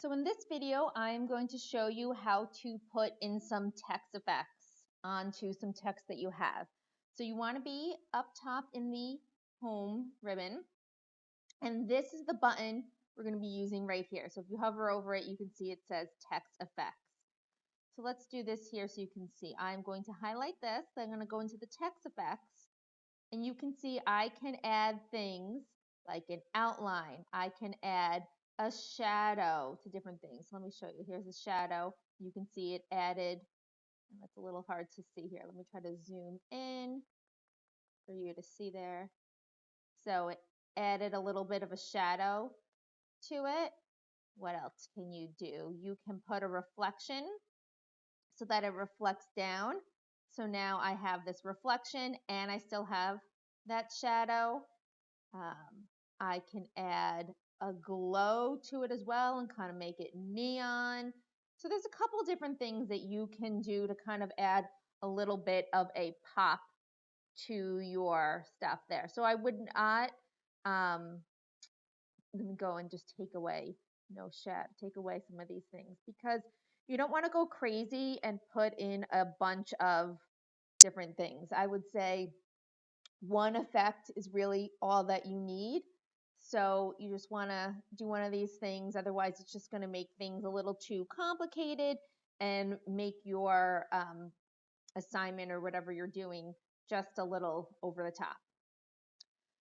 So in this video, I'm going to show you how to put in some text effects onto some text that you have. So you want to be up top in the home ribbon. And this is the button we're going to be using right here. So if you hover over it, you can see it says text effects. So let's do this here so you can see. I'm going to highlight this. I'm going to go into the text effects. And you can see I can add things like an outline. I can add a shadow to different things. Let me show you. Here's a shadow. You can see it added. That's a little hard to see here. Let me try to zoom in for you to see there. So it added a little bit of a shadow to it. What else can you do? You can put a reflection so that it reflects down. So now I have this reflection and I still have that shadow. Um, I can add a glow to it as well and kind of make it neon. So there's a couple different things that you can do to kind of add a little bit of a pop to your stuff there. So I would not, um, let me go and just take away, no shit, take away some of these things because you don't want to go crazy and put in a bunch of different things. I would say one effect is really all that you need. So you just want to do one of these things. Otherwise, it's just going to make things a little too complicated and make your um, assignment or whatever you're doing just a little over the top.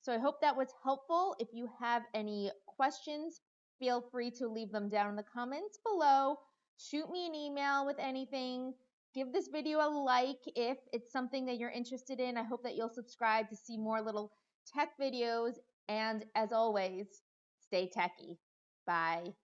So I hope that was helpful. If you have any questions, feel free to leave them down in the comments below. Shoot me an email with anything. Give this video a like if it's something that you're interested in. I hope that you'll subscribe to see more little tech videos and as always, stay techy. Bye.